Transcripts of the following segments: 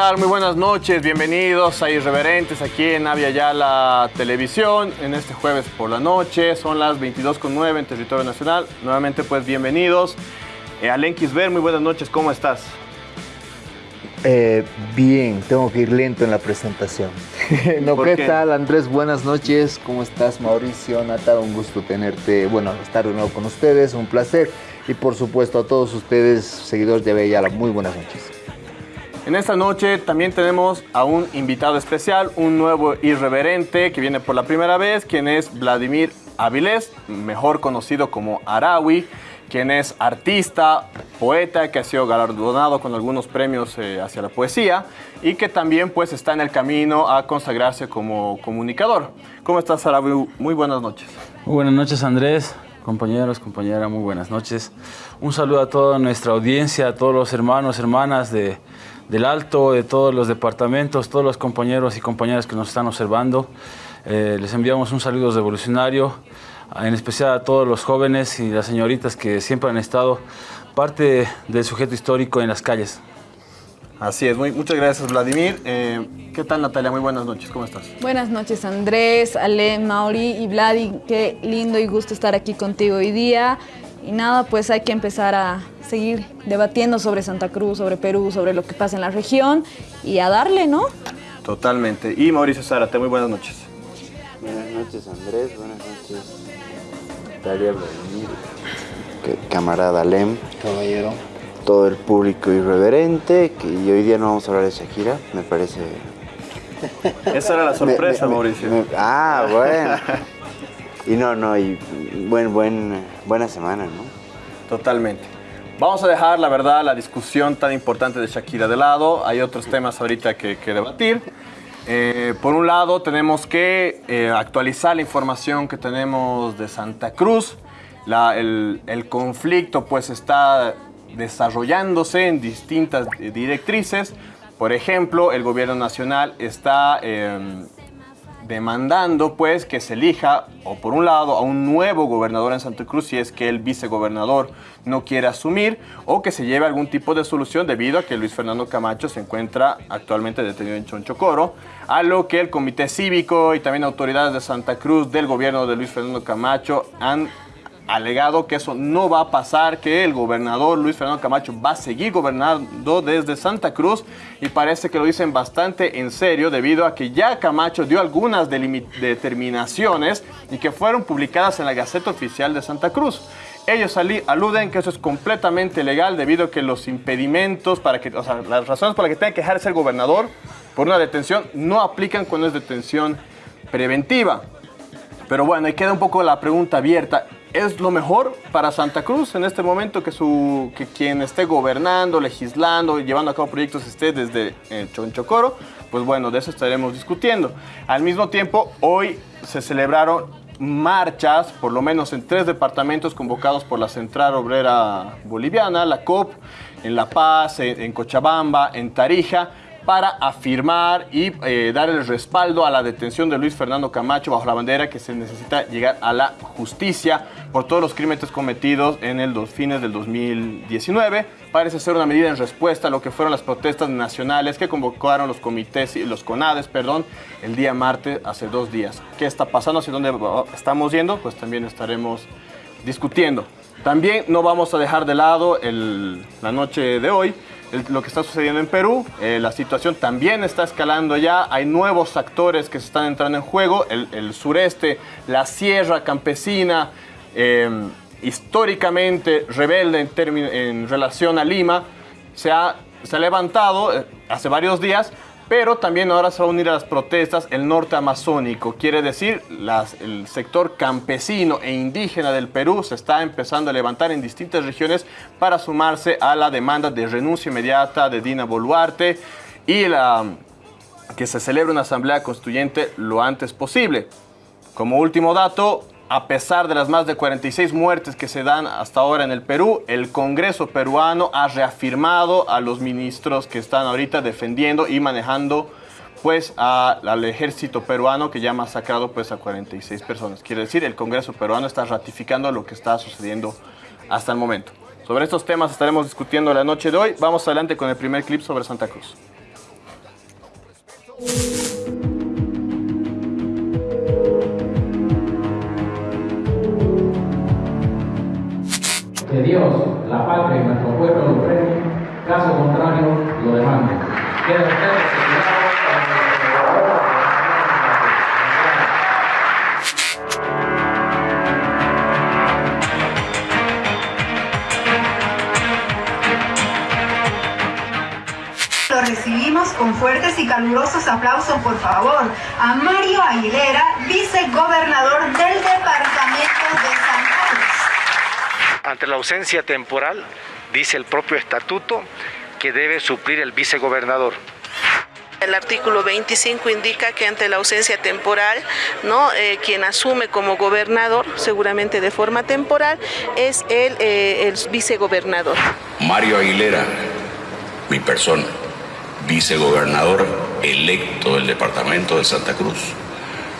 Muy buenas noches, bienvenidos a Irreverentes aquí en Avia Yala Televisión en este jueves por la noche, son las 22.09 en territorio nacional. Nuevamente pues bienvenidos. Eh, Alen muy buenas noches, ¿cómo estás? Eh, bien, tengo que ir lento en la presentación. no, ¿Por ¿qué, qué? tal Andrés? Buenas noches, ¿cómo estás Mauricio? Nata, un gusto tenerte, bueno, estar de nuevo con ustedes, un placer. Y por supuesto a todos ustedes, seguidores de Avia Yala, muy buenas noches. En esta noche también tenemos a un invitado especial, un nuevo irreverente que viene por la primera vez, quien es Vladimir Avilés, mejor conocido como Arawi, quien es artista, poeta, que ha sido galardonado con algunos premios eh, hacia la poesía y que también pues está en el camino a consagrarse como comunicador. ¿Cómo estás, Arawi? Muy buenas noches. Muy buenas noches Andrés, compañeros, compañeras, muy buenas noches. Un saludo a toda nuestra audiencia, a todos los hermanos, hermanas de, del Alto, de todos los departamentos, todos los compañeros y compañeras que nos están observando. Eh, les enviamos un saludo revolucionario, en especial a todos los jóvenes y las señoritas que siempre han estado parte del sujeto histórico en las calles. Así es, muy, muchas gracias Vladimir. Eh, ¿Qué tal Natalia? Muy buenas noches, ¿cómo estás? Buenas noches Andrés, Ale, Mauri y Vladi. Qué lindo y gusto estar aquí contigo hoy día. Y nada, pues hay que empezar a seguir debatiendo sobre Santa Cruz, sobre Perú, sobre lo que pasa en la región y a darle, ¿no? Totalmente. Y Mauricio Zárate, muy buenas noches. Buenas noches Andrés, buenas noches que- camarada Lem, Caballero. todo el público irreverente, que y hoy día no vamos a hablar de Shakira, me parece... Esa era la sorpresa, me- me- Mauricio. me- ah, bueno. Y no, no, y buen, buen, buena semana, ¿no? Totalmente. Vamos a dejar, la verdad, la discusión tan importante de Shakira de lado. Hay otros temas ahorita que, que debatir. Eh, por un lado, tenemos que eh, actualizar la información que tenemos de Santa Cruz. La- el, conflicto pues está desarrollándose en distintas eh, directrices. Por ejemplo, el gobierno nacional está... em, demandando pues que se elija o por un lado a un nuevo gobernador en Santa Cruz si es que el vicegobernador no quiere asumir o que se lleve algún tipo de solución debido a que Luis Fernando Camacho se encuentra actualmente detenido en Chonchocoro, a lo que el comité cívico y también autoridades de Santa Cruz del gobierno de Luis Fernando Camacho han alegado que eso no va a pasar, que el gobernador Luis Fernando Camacho va a seguir gobernando desde Santa Cruz y parece que lo dicen bastante en serio debido a que ya Camacho dio algunas determinaciones y que fueron publicadas en la Gaceta Oficial de Santa Cruz. Ellos aluden que eso es completamente legal debido a que los impedimentos para que, o sea, las razones por las que tenga que dejar de ser gobernador por una detención no aplican cuando es detención preventiva. Pero bueno, ahí queda un poco la pregunta abierta. ¿Es lo mejor para Santa Cruz en este momento que, su, que quien esté gobernando, legislando llevando a cabo proyectos esté desde eh, Chonchocoro? Pues bueno, de eso estaremos discutiendo. Al mismo tiempo, hoy se celebraron marchas, por lo menos en tres departamentos convocados por la Central Obrera Boliviana, la COP, en La Paz, en Cochabamba, en Tarija, para afirmar y eh, dar el respaldo a la detención de Luis Fernando Camacho bajo la bandera que se necesita llegar a la justicia por todos los crímenes cometidos en el fines del 2019. Parece ser una medida en respuesta a lo que fueron las protestas nacionales que convocaron los comités y los CONADES, perdón, el día martes hace dos días. ¿Qué está pasando? ¿Hacia dónde estamos yendo? Pues también estaremos discutiendo. También no vamos a dejar de lado la noche de hoy lo que está sucediendo en Perú. Eh, la situación también está escalando ya. Hay nuevos actores que se están entrando en juego. El, sureste, la sierra campesina, eh, históricamente rebelde en, relación a Lima, se ha, se ha levantado eh, hace varios días. Pero también ahora se va a unir a las protestas el norte amazónico. Quiere decir, las- el sector campesino e indígena del Perú se está empezando a levantar en distintas regiones para sumarse a la demanda de renuncia inmediata de Dina Boluarte y que se celebre una asamblea constituyente lo antes posible. Como último dato, a pesar de las más de 46 muertes que se dan hasta ahora en el Perú, el Congreso peruano ha reafirmado a los ministros que están ahorita defendiendo y manejando pues al ejército peruano que ya ha masacrado pues a 46 personas. Quiere decir, el Congreso peruano está ratificando lo que está sucediendo hasta el momento. Sobre estos temas estaremos discutiendo la noche de hoy. Vamos adelante con el primer clip sobre Santa Cruz. Dios, la patria y nuestro pueblo lo premien, caso contrario lo demanden. Queda usted recibimos con fuertes y calurosos aplausos, por favor, a Mario Aguilera, vicegobernador del departamento de. Ante la ausencia temporal, dice el propio estatuto que debe suplir el vicegobernador. El artículo 25 indica que ante la ausencia temporal, ¿no? Eh, quien asume como gobernador, seguramente de forma temporal, es el, eh, el vicegobernador. Mario Aguilera, mi persona, vicegobernador electo del departamento de Santa Cruz,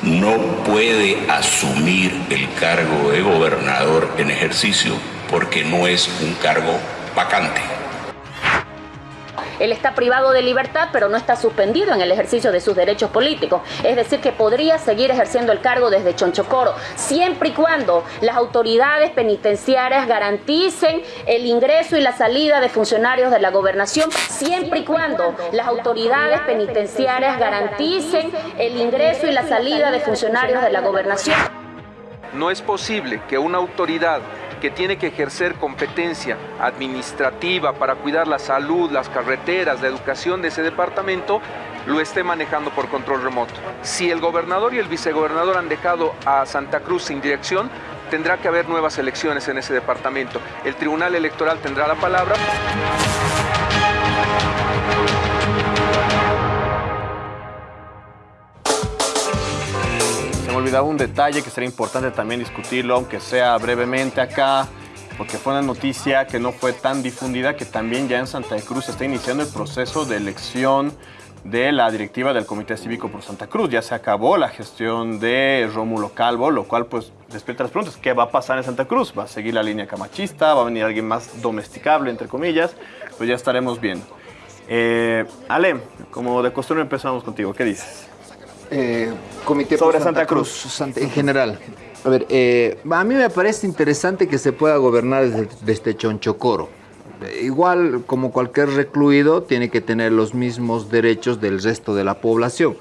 no puede asumir el cargo de gobernador en ejercicio porque no es un cargo vacante. Él está privado de libertad, pero no está suspendido en el ejercicio de sus derechos políticos. Es decir, que podría seguir ejerciendo el cargo desde Chonchocoro, siempre y cuando las autoridades penitenciarias garanticen el ingreso y la salida de funcionarios de la gobernación, siempre y cuando las autoridades penitenciarias garanticen el ingreso y la salida de funcionarios de la gobernación. No es posible que una autoridad que tiene que ejercer competencia administrativa para cuidar la salud, las carreteras, la educación de ese departamento, lo esté manejando por control remoto. Si el gobernador y el vicegobernador han dejado a Santa Cruz sin dirección, tendrá que haber nuevas elecciones en ese departamento. El Tribunal Electoral tendrá la palabra. Olvidaba un detalle que sería importante también discutirlo, aunque sea brevemente acá, porque fue una noticia que no fue tan difundida, que también ya en Santa Cruz se está iniciando el proceso de elección de la directiva del Comité Cívico por Santa Cruz. Ya se acabó la gestión de Rómulo Calvo, lo cual pues despierta las preguntas. ¿Qué va a pasar en Santa Cruz? ¿Va a seguir la línea camachista? ¿Va a venir alguien más domesticable, entre comillas? Pues ya estaremos viendo. Eh, Ale, como de costumbre empezamos contigo. ¿Qué dices? Eh, comité Sobre por Santa Cruz. Santa- en general. A ver, eh, a mí me parece interesante que se pueda gobernar desde, desde Chonchocoro. Eh, Igual, como cualquier recluido, tiene que tener los mismos derechos del resto de la población.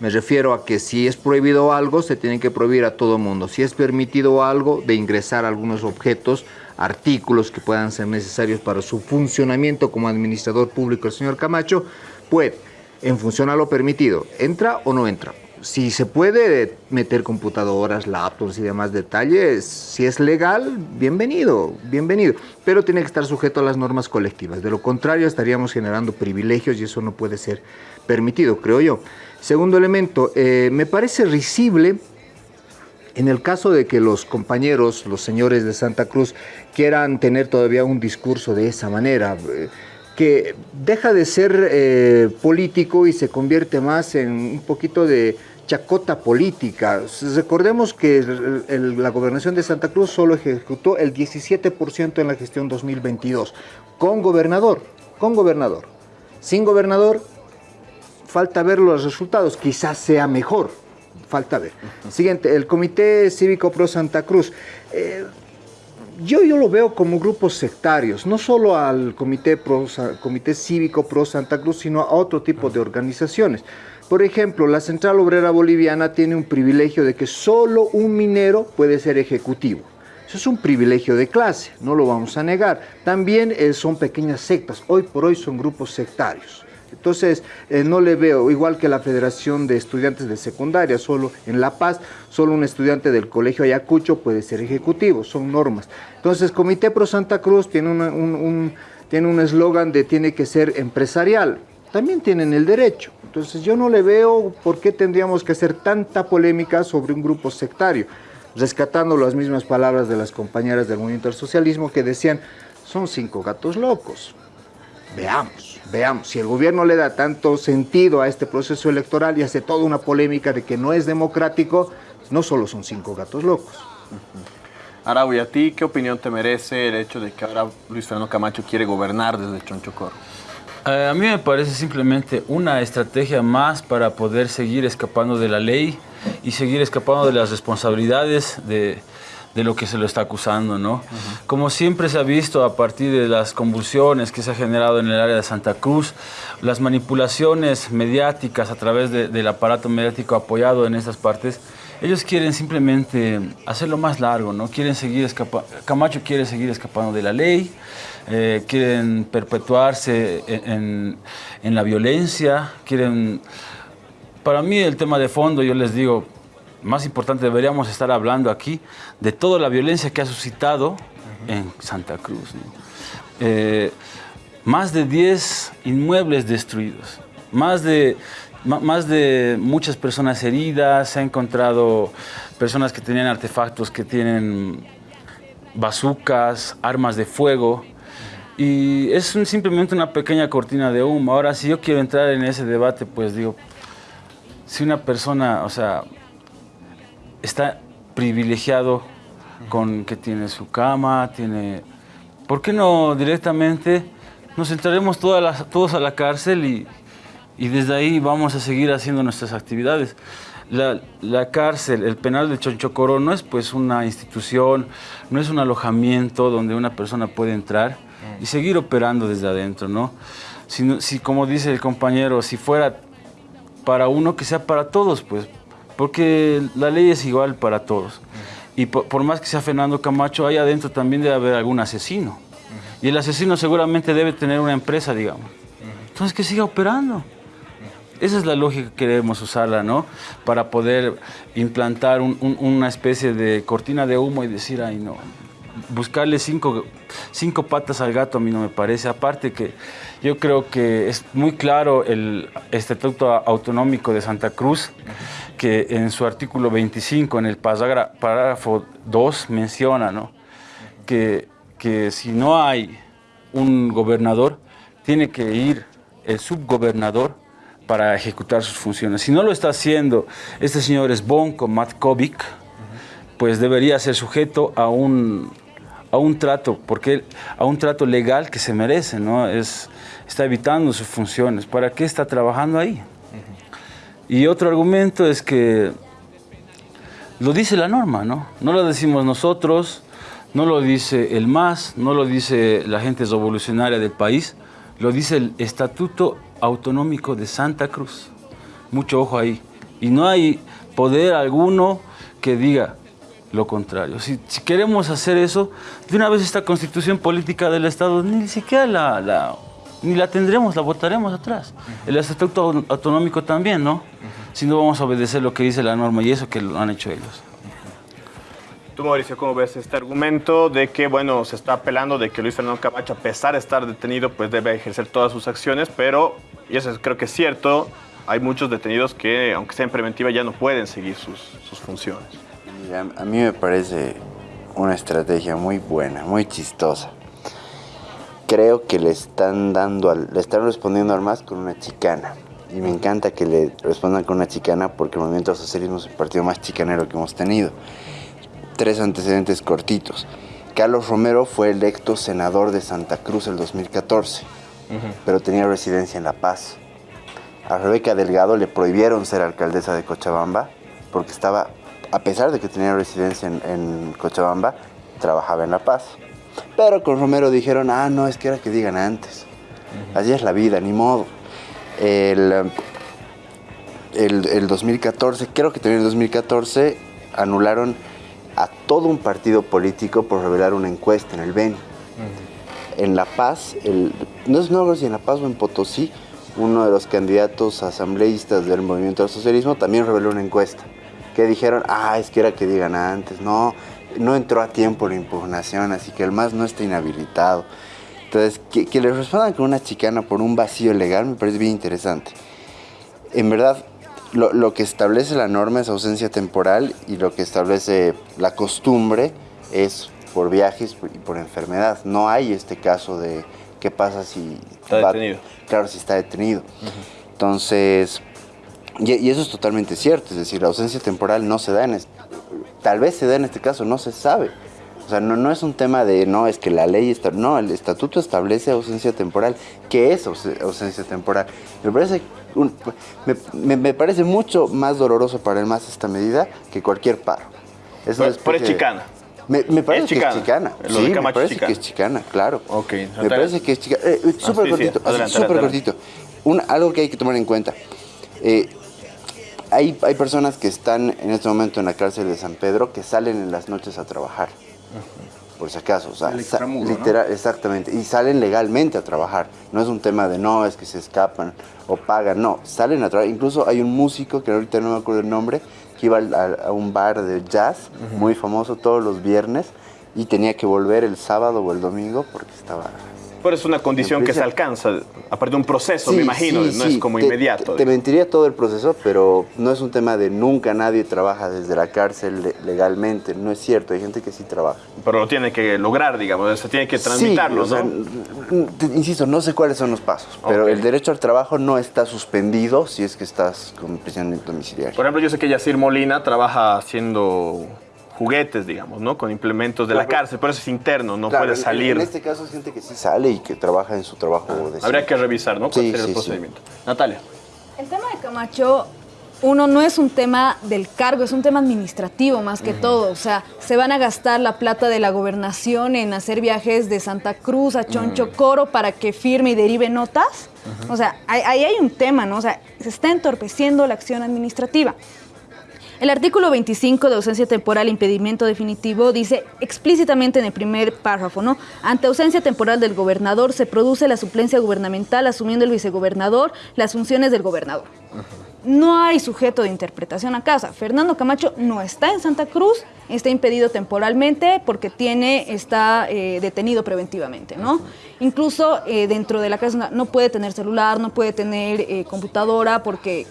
Me refiero a que si es prohibido algo, se tiene que prohibir a todo mundo. Si es permitido algo, de ingresar algunos objetos, artículos que puedan ser necesarios para su funcionamiento como administrador público, el señor Camacho, puede, en función a lo permitido, entra o no entra. Si se puede meter computadoras, laptops y demás detalles, si es legal, bienvenido, bienvenido. Pero tiene que estar sujeto a las normas colectivas. De lo contrario, estaríamos generando privilegios y eso no puede ser permitido, creo yo. Segundo elemento, eh, me parece risible en el caso de que los compañeros, los señores de Santa Cruz, quieran tener todavía un discurso de esa manera, eh, que deja de ser eh, político y se convierte más en un poquito de chacota política. Recordemos que la gobernación de Santa Cruz solo ejecutó el 17% en la gestión 2022, con gobernador, con gobernador. Sin gobernador, falta ver los resultados, quizás sea mejor, falta ver. Siguiente, el Comité Cívico Pro Santa Cruz. Eh, yo, yo lo veo como grupos sectarios, no solo al Comité, Comité Cívico Pro Santa Cruz, sino a otro tipo de organizaciones. Por ejemplo, la Central Obrera Boliviana tiene un privilegio de que solo un minero puede ser ejecutivo. Eso es un privilegio de clase, no lo vamos a negar. También eh, son pequeñas sectas, hoy por hoy son grupos sectarios. Entonces, eh, no le veo, igual que la Federación de Estudiantes de Secundaria, solo en La Paz, solo un estudiante del Colegio Ayacucho puede ser ejecutivo, son normas. Entonces, Comité Pro Santa Cruz tiene un- tiene un eslogan de tiene que ser empresarial. También tienen el derecho. Entonces, yo no le veo por qué tendríamos que hacer tanta polémica sobre un grupo sectario, rescatando las mismas palabras de las compañeras del movimiento del socialismo que decían, son cinco gatos locos. Veamos, veamos. Si el gobierno le da tanto sentido a este proceso electoral y hace toda una polémica de que no es democrático, no solo son cinco gatos locos. Arau, ¿y a ti qué opinión te merece el hecho de que ahora Luis Fernando Camacho quiere gobernar desde Chonchocoro? Eh, a mí me parece simplemente una estrategia más para poder seguir escapando de la ley y seguir escapando de las responsabilidades de, de lo que se lo está acusando, ¿no? Como siempre se ha visto a partir de las convulsiones que se ha generado en el área de Santa Cruz, las manipulaciones mediáticas a través de- del aparato mediático apoyado en estas partes, ellos quieren simplemente hacerlo más largo, ¿no? Quieren seguir escapa- Camacho quiere seguir escapando de la ley, eh, quieren perpetuarse en, en- en la violencia, quieren... Para mí el tema de fondo, yo les digo, más importante, deberíamos estar hablando aquí de toda la violencia que ha suscitado en Santa Cruz. ¿no? Eh, más de 10 inmuebles destruidos, más de, más de muchas personas heridas, se ha encontrado personas que tenían artefactos que tienen bazucas, armas de fuego. Y es un- simplemente una pequeña cortina de humo. Ahora, si yo quiero entrar en ese debate, pues digo, si una persona, o sea, está privilegiado con que tiene su cama, tiene... ¿Por qué no directamente nos entraremos todas las- todos a la cárcel y, y desde ahí vamos a seguir haciendo nuestras actividades? La, la cárcel, el penal de Chonchocoro no es pues una institución, no es un alojamiento donde una persona puede entrar y seguir operando desde adentro, ¿no? Si, si como dice el compañero, si fuera para uno que sea para todos, pues, porque la ley es igual para todos. Y por, por más que sea Fernando Camacho, ahí adentro también debe haber algún asesino. Y el asesino seguramente debe tener una empresa, digamos. Entonces que siga operando. Esa es la lógica que queremos usarla, ¿no? Para poder implantar un- un- una especie de cortina de humo y decir, ay, no. Buscarle cinco, cinco patas al gato a mí no me parece. Aparte que yo creo que es muy claro el Estatuto Autonómico de Santa Cruz, que en su artículo 25, en el párrafo 2, menciona, ¿no? que, que si no hay un gobernador, tiene que ir el subgobernador para ejecutar sus funciones. Si no lo está haciendo este señor Sbonko Matkovic, pues debería ser sujeto a un, a un trato, porque a un trato legal que se merece, ¿no? Es, está evitando sus funciones. ¿Para qué está trabajando ahí? Y otro argumento es que lo dice la norma, ¿no? No lo decimos nosotros, no lo dice el MAS, no lo dice la gente revolucionaria del país, lo dice el Estatuto Autonómico de Santa Cruz. Mucho ojo ahí. Y no hay poder alguno que diga lo contrario. Si, queremos hacer eso, de una vez esta constitución política del Estado ni siquiera la- ni la tendremos, la votaremos atrás. El Estatuto Au- Autonómico también, ¿no? Si no vamos a obedecer lo que dice la norma y eso que lo han hecho ellos. Tú, Mauricio, ¿cómo ves este argumento de que, bueno, se está apelando de que Luis Fernando Camacho, a pesar de estar detenido, pues debe ejercer todas sus acciones, pero, y eso es- creo que es cierto, hay muchos detenidos que, aunque sea en preventiva, ya no pueden seguir sus, sus funciones. Mira, a mí me parece una estrategia muy buena, muy chistosa. Creo que le están dando, al- le están respondiendo al MAS con una chicana. Y me encanta que le respondan con una chicana porque el movimiento al socialismo es el partido más chicanero que hemos tenido. Tres antecedentes cortitos. Carlos Romero fue electo senador de Santa Cruz el 2014, pero tenía residencia en La Paz. A Rebeca Delgado le prohibieron ser alcaldesa de Cochabamba porque estaba, a pesar de que tenía residencia en, en Cochabamba, trabajaba en La Paz. Pero con Romero dijeron, ah, no, es que era que digan antes. Así es la vida, ni modo. El, el, el 2014, creo que también en el 2014, anularon a todo un partido político por revelar una encuesta en el BENI en La Paz, el, no es no si en La Paz o en Potosí, uno de los candidatos asambleístas del movimiento al socialismo también reveló una encuesta que dijeron, ah, es que era que digan antes, no, no entró a tiempo la impugnación, así que el MAS no está inhabilitado. Entonces, que, que le respondan con una chicana por un vacío legal me parece bien interesante. En verdad, lo, lo que establece la norma es ausencia temporal y lo que establece la costumbre es por viajes y por enfermedad. No hay este caso de qué pasa si... Está va- detenido. Claro, si está detenido. Entonces, y, y eso es totalmente cierto, es decir, la ausencia temporal no se da en este, tal vez se da en este caso, no se sabe, O sea, no, no es un tema de, no, es que la ley está... No, el estatuto establece ausencia temporal. ¿Qué es aus- ausencia temporal? Me parece, un- me, me- me parece mucho más doloroso para el MAS esta medida que cualquier paro. Es Pero- pero es chicana. Me, me parece Es que chicana. es chicana. Lo sí, me parece chicana. que es chicana, claro. Ok, Me parece que es chicana. Eh, eh, Ah, súper sí, sí. cortito, así, Adelante, súper adelante. cortito. Un- algo que hay que tomar en cuenta. Eh, hay, hay personas que están en este momento en la cárcel de San Pedro que salen en las noches a trabajar. Por si acaso, o sea, literal- exactamente. Y salen legalmente a trabajar. No es un tema de no, es que se escapan o pagan. No, salen a trabajar. Incluso hay un músico, que ahorita no me acuerdo el nombre, que iba a, a un bar de jazz muy famoso todos los viernes y tenía que volver el sábado o el domingo porque estaba Pero es una condición que se alcanza a partir de un proceso, me imagino, sí, no sí. es como Te- inmediato. Te, mentiría todo el proceso, pero no es un tema de nunca nadie trabaja desde la cárcel le- legalmente. No es cierto, hay gente que sí trabaja. Pero lo tiene que lograr, digamos, se tiene que transmitirlo, Sí, o sea, ¿no? insisto, no sé cuáles son los pasos, pero el derecho al trabajo no está suspendido si es que estás con prisión domiciliaria. Por ejemplo, yo sé que Yacir Molina trabaja haciendo juguetes, digamos, ¿no? Con implementos de la cárcel, pero eso es interno, no Claro, puede salir. En este caso es gente que sí sale y que trabaja en su trabajo de Habría que revisar, ¿no? ¿Cuál Sí, el sí, sí. procedimiento? Natalia. El tema de Camacho, uno no es un tema del cargo, es un tema administrativo más que todo. O sea, se van a gastar la plata de la gobernación en hacer viajes de Santa Cruz a Choncho Coro para que firme y derive notas. O sea, ahí, ahí hay un tema, ¿no? O sea, se está entorpeciendo la acción administrativa. El artículo 25 de ausencia temporal e impedimento definitivo dice explícitamente en el primer párrafo, ¿no? Ante ausencia temporal del gobernador se produce la suplencia gubernamental asumiendo el vicegobernador las funciones del gobernador. No hay sujeto de interpretación acá. O sea, Fernando Camacho no está en Santa Cruz, está impedido temporalmente porque tiene, está eh, detenido preventivamente, ¿no? Incluso eh, dentro de la casa no puede tener celular, no puede tener eh, computadora porque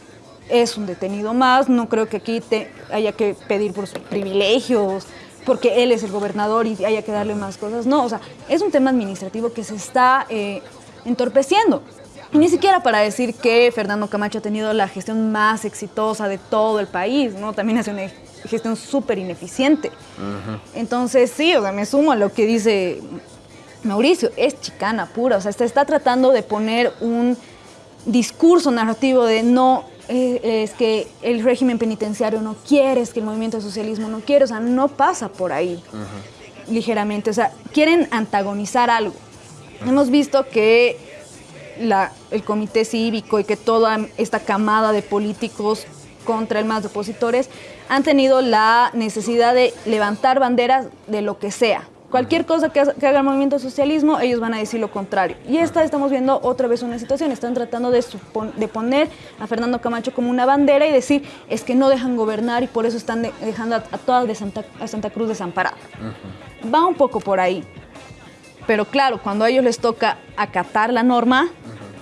es un detenido más. No creo que aquí te haya que pedir por sus privilegios, porque él es el gobernador y haya que darle más cosas. No, o sea, es un tema administrativo que se está eh, entorpeciendo. Ni siquiera para decir que Fernando Camacho ha tenido la gestión más exitosa de todo el país, ¿no? También hace una gestión súper ineficiente. Entonces, sí, o sea, me sumo a lo que dice Mauricio, es chicana pura, o sea, se está tratando de poner un discurso narrativo de no, es que el régimen penitenciario no quiere, es que el movimiento de socialismo no quiere, o sea, no pasa por ahí ligeramente, o sea, quieren antagonizar algo. Hemos visto que la- el comité cívico y que toda esta camada de políticos contra el más de opositores han tenido la necesidad de levantar banderas de lo que sea. Cualquier cosa que, ha- que haga el movimiento socialismo, ellos van a decir lo contrario. Y esta estamos viendo otra vez una situación. Están tratando de, poner a Fernando Camacho como una bandera y decir es que no dejan gobernar y por eso están de- dejando a, a toda de Santa, a Santa Cruz desamparada. Va un poco por ahí. Pero claro, cuando a ellos les toca acatar la norma,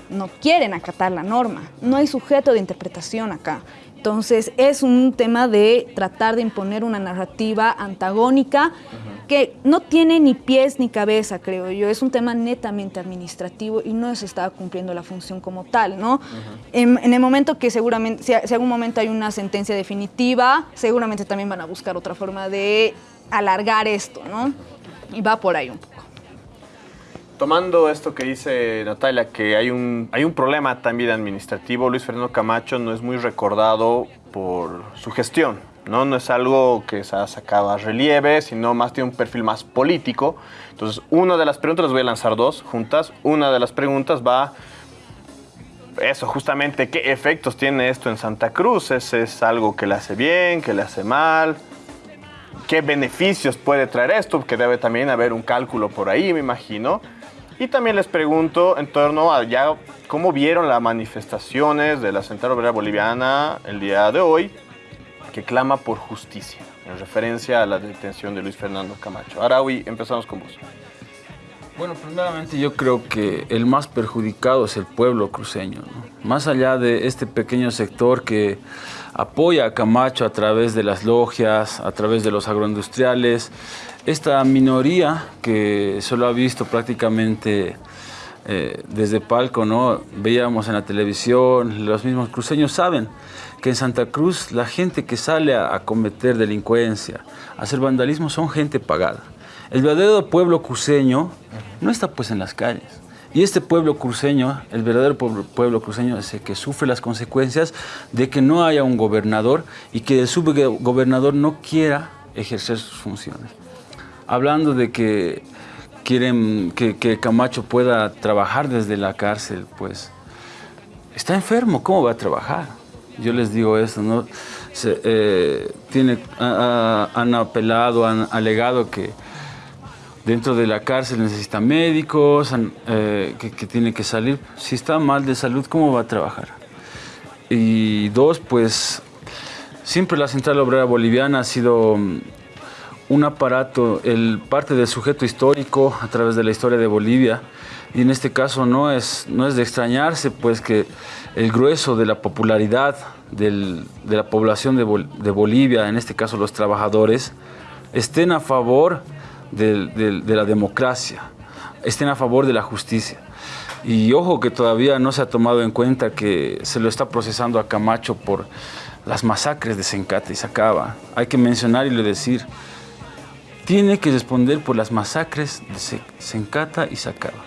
no quieren acatar la norma. No hay sujeto de interpretación acá. Entonces es un tema de tratar de imponer una narrativa antagónica que no tiene ni pies ni cabeza, creo yo. Es un tema netamente administrativo y no se está cumpliendo la función como tal, ¿no? en, en el momento que seguramente, si, si algún momento hay una sentencia definitiva, seguramente también van a buscar otra forma de alargar esto, ¿no? Y va por ahí un poco. Tomando esto que dice Natalia, que hay un, hay un problema también administrativo, Luis Fernando Camacho no es muy recordado por su gestión, ¿no? No es algo que se ha sacado a relieve, sino más tiene un perfil más político. Entonces, una de las preguntas, las voy a lanzar dos juntas. Una de las preguntas va, eso, justamente, ¿qué efectos tiene esto en Santa Cruz? ¿Es, es algo que le hace bien, que le hace mal? ¿Qué beneficios puede traer esto? Que debe también haber un cálculo por ahí, me imagino. Y también les pregunto en torno a ya cómo vieron las manifestaciones de la Central Obrera Boliviana el día de hoy, que clama por justicia, en referencia a la detención de Luis Fernando Camacho. Araui, empezamos con vos. Bueno, primeramente yo creo que el más perjudicado es el pueblo cruceño. Más allá de este pequeño sector que apoya a Camacho a través de las logias, a través de los agroindustriales, esta minoría que solo ha visto prácticamente eh, desde palco, ¿no? Veíamos en la televisión, los mismos cruceños saben que en Santa Cruz la gente que sale a cometer delincuencia, a hacer vandalismo, son gente pagada. El verdadero pueblo cruceño no está pues en las calles. Y este pueblo cruceño, el verdadero pueblo, cruceño es el que sufre las consecuencias de que no haya un gobernador y que el subgobernador no quiera ejercer sus funciones. Hablando de que quieren que, Camacho pueda trabajar desde la cárcel, pues está enfermo, ¿cómo va a trabajar? Yo les digo eso, ¿no? Se, eh, tiene, han apelado, han alegado que dentro de la cárcel necesita médicos, eh, que, que tiene que salir. Si está mal de salud, ¿cómo va a trabajar? Y dos, pues siempre la Central Obrera Boliviana ha sido mm, un aparato, el parte del sujeto histórico a través de la historia de Bolivia. Y en este caso no es, no es de extrañarse, pues que el grueso de la popularidad del- de la población de Bolivia, en este caso los trabajadores, estén a favor de la democracia, estén a favor de la justicia. Y ojo que todavía no se ha tomado en cuenta que se lo está procesando a Camacho por las masacres de Sencata y Sacaba. Hay que mencionar y le decir, tiene que responder por las masacres de Se- Sencata y Sacaba.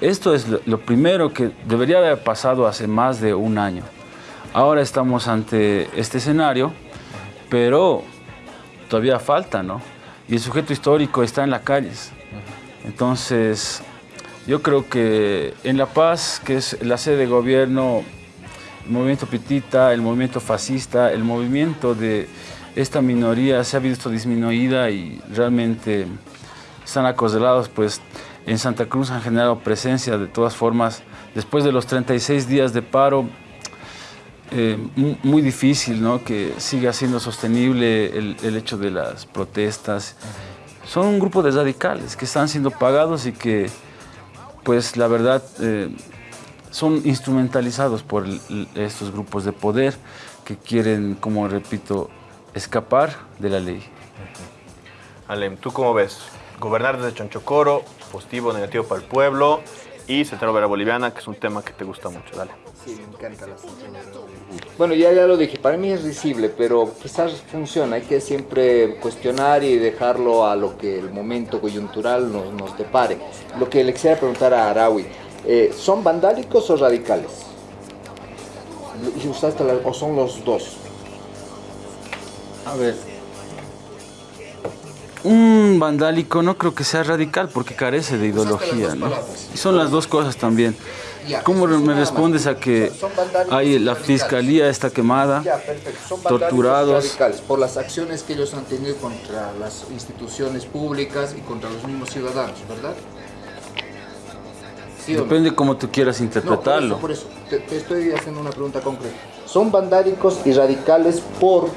Esto es lo, lo primero que debería haber pasado hace más de un año. Ahora estamos ante este escenario, pero todavía falta, ¿no? Y el sujeto histórico está en las calles. Entonces, yo creo que en La Paz, que es la sede de gobierno, el movimiento pitita, el movimiento fascista, el movimiento de esta minoría se ha visto disminuida y realmente están acorralados, pues en Santa Cruz han generado presencia de todas formas. Después de los 36 días de paro, eh, mu- muy difícil ¿no? que siga siendo sostenible el, el hecho de las protestas. Son un grupo de radicales que están siendo pagados y que, pues la verdad, eh, son instrumentalizados por el- estos grupos de poder que quieren, como repito, escapar de la ley. Alem, ¿tú cómo ves? Gobernar desde Chonchocoro, positivo, negativo para el pueblo y Central Obrera Boliviana, que es un tema que te gusta mucho. Dale. Sí, me encanta la Bueno, ya, ya lo dije, para mí es risible, pero quizás funciona. Hay que siempre cuestionar y dejarlo a lo que el momento coyuntural nos, nos depare. Lo que le quisiera preguntar a Araui, eh, ¿son vandálicos o radicales? ¿O son los dos? A ver. Un vandálico no creo que sea radical porque carece de ideología, ¿no? Y son las dos cosas también. ¿Cómo me respondes a que hay la fiscalía está quemada, torturados? por las acciones que ellos han tenido contra las instituciones públicas y contra los mismos ciudadanos, ¿verdad? Depende cómo tú quieras interpretarlo. Por eso, por eso. Te, te estoy haciendo una pregunta concreta. ¿Son vandálicos y radicales por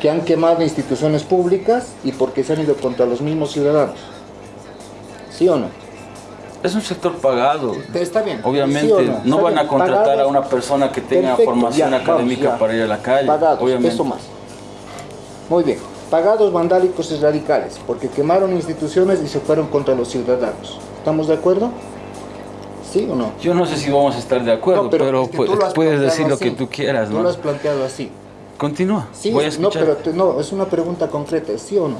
que han quemado instituciones públicas y porque se han ido contra los mismos ciudadanos? ¿Sí o no? Es un sector pagado. Está bien. Obviamente ¿Sí no, Está van bien, a contratar pagados. a una persona que tenga Perfecto, formación ya, académica vamos, para ir a la calle. Pagados, obviamente. eso más. Muy bien. Pagados, vandálicos y radicales, porque quemaron instituciones y se fueron contra los ciudadanos. ¿Estamos de acuerdo? ¿Sí o no? Yo no sé si vamos a estar de acuerdo, No, pero, es que puedes decir lo así. que tú quieras, Tú ¿no? lo has planteado así. Continúa. Sí, Voy a no, pero te- no, es una pregunta concreta, ¿sí o no?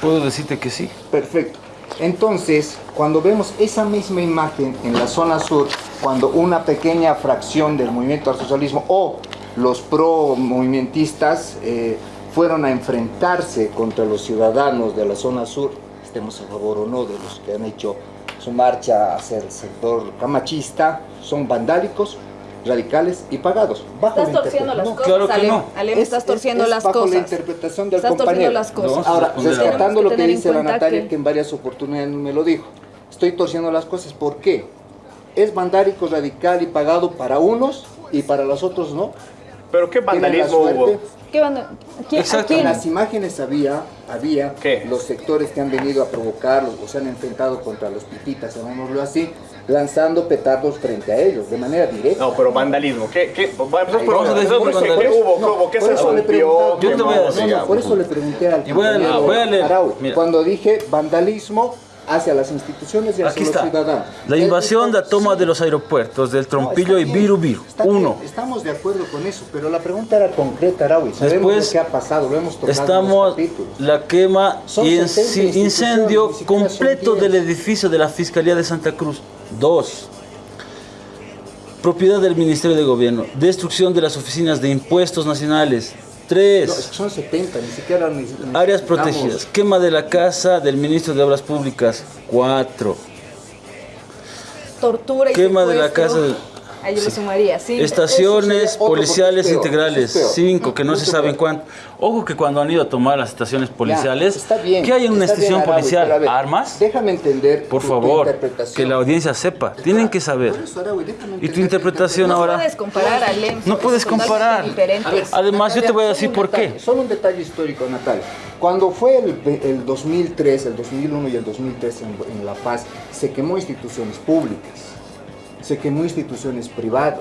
Puedo decirte que sí. Perfecto. Entonces, cuando vemos esa misma imagen en la zona sur, cuando una pequeña fracción del movimiento al socialismo o los pro-movimentistas eh, fueron a enfrentarse contra los ciudadanos de la zona sur, estemos a favor o no de los que han hecho su marcha hacia el sector camachista, son vandálicos, radicales y pagados. Bajo Estás la torciendo las cosas, Alem. Alem, Es- estás es- torciendo es las bajo cosas. la interpretación del Estás torciendo compañero. las cosas. Ahora, rescatando lo que dice la Natalia, que- que en varias oportunidades me lo dijo. Estoy torciendo las cosas. ¿Por qué? Es vandálico, radical y pagado para unos y para los otros no. ¿Pero qué vandalismo hubo? ¿Qué banda? ¿Quién-? En las imágenes había, había ¿Qué? los sectores que han venido a provocarlos o se han enfrentado contra los pititas, llamémoslo así, lanzando petardos frente a ellos de manera directa. No, pero vandalismo. ¿Qué? qué? Vamos a empezar por Vamos a orden. decir ¿Qué por ¿Qué vandalismo. hubo? ¿Cómo? ¿Qué se rompió? Yo te voy a no, decir no, por eso le pregunté al Y voy a- compañero voy a leer, Arau, cuando dije vandalismo hacia las instituciones y hacia Aquí los está. ciudadanos. La invasión, es- la toma de los aeropuertos, del Trompillo y Viru Viru. bien, Uno. estamos de acuerdo con eso, pero la pregunta era concreta, Araui. Sabemos Después lo que ha pasado, lo hemos tocado en los Estamos capítulos. la quema Son y 70 inci- incendio completo 10. del edificio de la Fiscalía de Santa Cruz. Dos. Propiedad del Ministerio de Gobierno. Destrucción de las oficinas de impuestos nacionales. Tres. son 70, ni siquiera ni- ni- Áreas protegidas. Quema de la casa del ministro de Obras Públicas. Cuatro. Tortura y Quema de la secuestro. casa de- Ahí yo lo sumaría, sí. Estaciones policiales peor, integrales, peor. cinco, que no se saben cuánto. Ojo que cuando han ido a tomar las estaciones policiales, está bien, ¿qué hay en una bien, estación policial? ver, ¿Armas? Déjame entender Por tu- favor, que la audiencia sepa. Tienen que saber. Eso, Y tu interpretación No ahora. puedes comparar. No puedes comparar. Ver, Además, yo te voy a decir por qué. Solo un detalle histórico, Natalia. Cuando fue el, el 2003, el 2001 y el 2003 en, en La Paz, se quemó instituciones públicas, se quemó instituciones privadas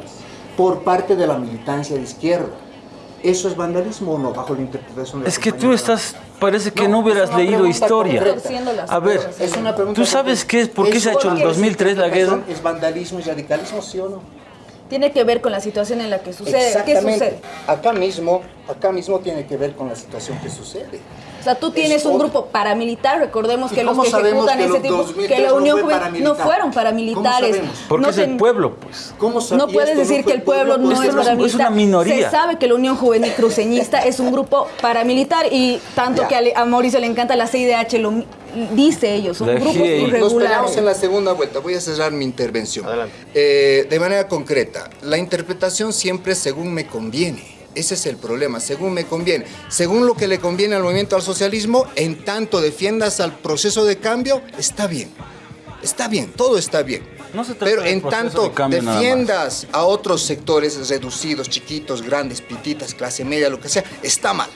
por parte de la militancia de izquierda. ¿Eso es vandalismo o no, bajo la interpretación de la Es que tú estás, parece que no, No, hubieras leído historia. A ver, Es una pregunta ¿tú sabes qué es, por qué se ha ¿Eso hecho en el es 2003 la guerra? ¿Es vandalismo y radicalismo, sí o no? Tiene que ver con la situación en la que sucede. ¿Qué Exactamente. sucede? Acá mismo, acá mismo tiene que ver con la situación que sucede. O sea, tú tienes Es un otro. grupo paramilitar, recordemos ¿Y que los que ejecutan que ese tipo, 2003 que la no Unión Juvenil no fueron paramilitares. ¿Cómo sabemos? Porque No es el pueblo, pues. ¿Cómo No puedes decir que el pueblo no es no es- paramilitar. es una minoría. Se sabe que la Unión Juvenil Cruceñista es un grupo paramilitar y tanto Ya. que a a Mauricio le encanta la CIDH, lo dice ellos, son grupos GIEI. Nos peleamos en la segunda vuelta. Voy a cerrar mi intervención. Adelante. Eh, de manera concreta, la interpretación siempre es según me conviene. Ese es el problema, según me conviene. Según lo que le conviene al movimiento al socialismo, en tanto defiendas al proceso de cambio, está bien. Está bien, todo está bien. No se trata Pero en tanto de cambio defiendas a otros sectores reducidos, chiquitos, grandes, pititas, clase media, lo que sea, está mal.